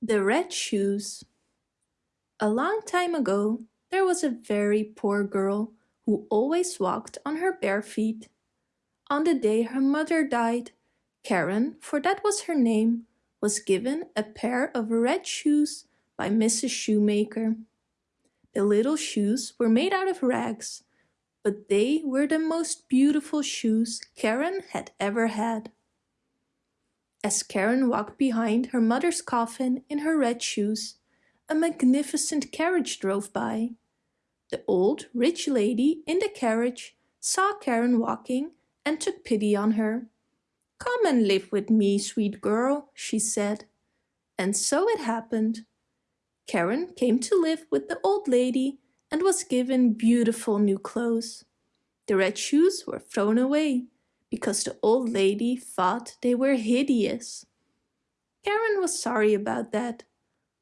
The Red Shoes A long time ago, there was a very poor girl who always walked on her bare feet. On the day her mother died, Karen, for that was her name, was given a pair of red shoes by Mrs. Shoemaker. The little shoes were made out of rags, but they were the most beautiful shoes Karen had ever had. As Karen walked behind her mother's coffin in her red shoes, a magnificent carriage drove by. The old, rich lady in the carriage saw Karen walking and took pity on her. Come and live with me, sweet girl, she said. And so it happened. Karen came to live with the old lady and was given beautiful new clothes. The red shoes were thrown away because the old lady thought they were hideous. Karen was sorry about that,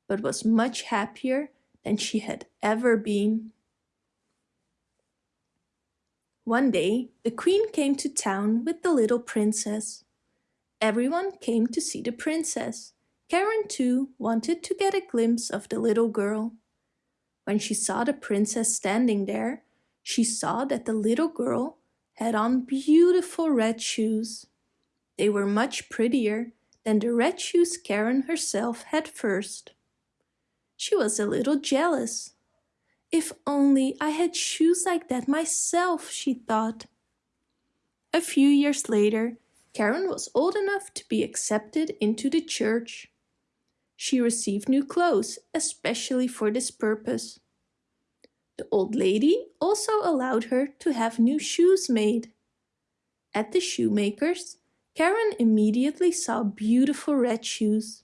but was much happier than she had ever been. One day, the queen came to town with the little princess. Everyone came to see the princess. Karen too wanted to get a glimpse of the little girl. When she saw the princess standing there, she saw that the little girl had on beautiful red shoes. They were much prettier than the red shoes Karen herself had first. She was a little jealous. If only I had shoes like that myself, she thought. A few years later, Karen was old enough to be accepted into the church. She received new clothes, especially for this purpose. The old lady also allowed her to have new shoes made. At the shoemaker's, Karen immediately saw beautiful red shoes,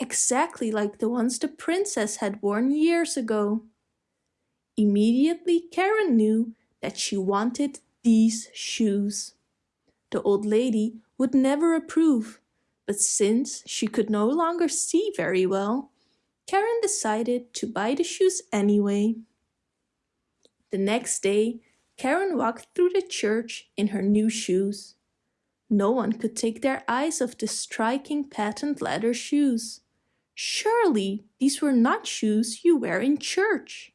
exactly like the ones the princess had worn years ago. Immediately Karen knew that she wanted these shoes. The old lady would never approve, but since she could no longer see very well, Karen decided to buy the shoes anyway. The next day, Karen walked through the church in her new shoes. No one could take their eyes off the striking patent leather shoes. Surely these were not shoes you wear in church.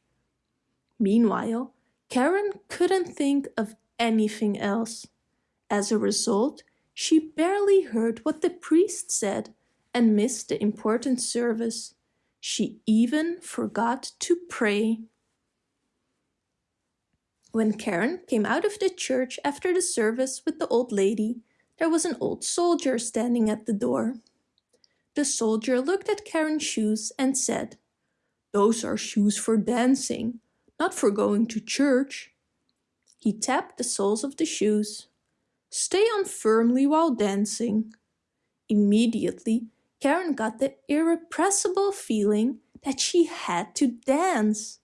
Meanwhile, Karen couldn't think of anything else. As a result, she barely heard what the priest said and missed the important service. She even forgot to pray. When Karen came out of the church after the service with the old lady, there was an old soldier standing at the door. The soldier looked at Karen's shoes and said, Those are shoes for dancing, not for going to church. He tapped the soles of the shoes. Stay on firmly while dancing. Immediately, Karen got the irrepressible feeling that she had to dance.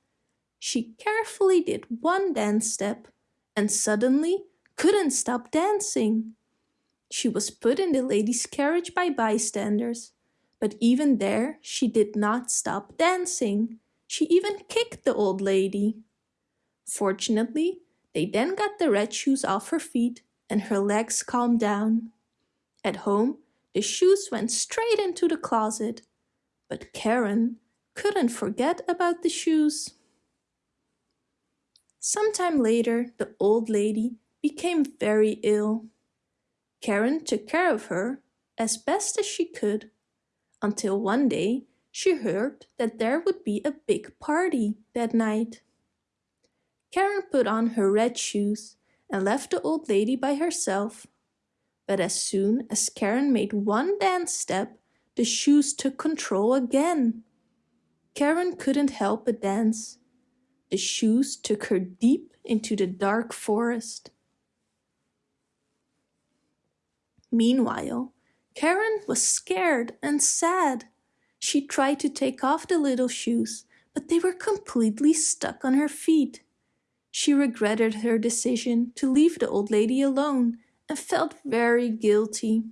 She carefully did one dance step and suddenly couldn't stop dancing. She was put in the lady's carriage by bystanders, but even there she did not stop dancing. She even kicked the old lady. Fortunately, they then got the red shoes off her feet and her legs calmed down. At home, the shoes went straight into the closet, but Karen couldn't forget about the shoes. Sometime later, the old lady became very ill. Karen took care of her as best as she could, until one day she heard that there would be a big party that night. Karen put on her red shoes and left the old lady by herself. But as soon as Karen made one dance step, the shoes took control again. Karen couldn't help but dance. The shoes took her deep into the dark forest. Meanwhile, Karen was scared and sad. She tried to take off the little shoes, but they were completely stuck on her feet. She regretted her decision to leave the old lady alone and felt very guilty.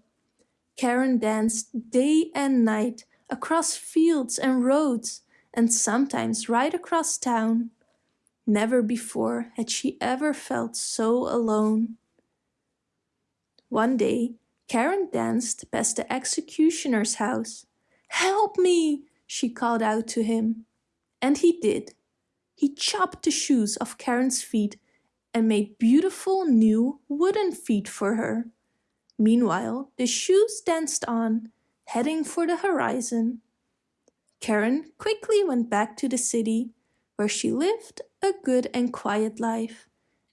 Karen danced day and night across fields and roads and sometimes right across town. Never before had she ever felt so alone. One day, Karen danced past the executioner's house. Help me, she called out to him. And he did. He chopped the shoes off Karen's feet and made beautiful new wooden feet for her. Meanwhile, the shoes danced on, heading for the horizon. Karen quickly went back to the city, where she lived a good and quiet life,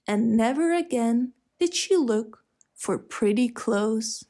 and never again did she look for pretty clothes.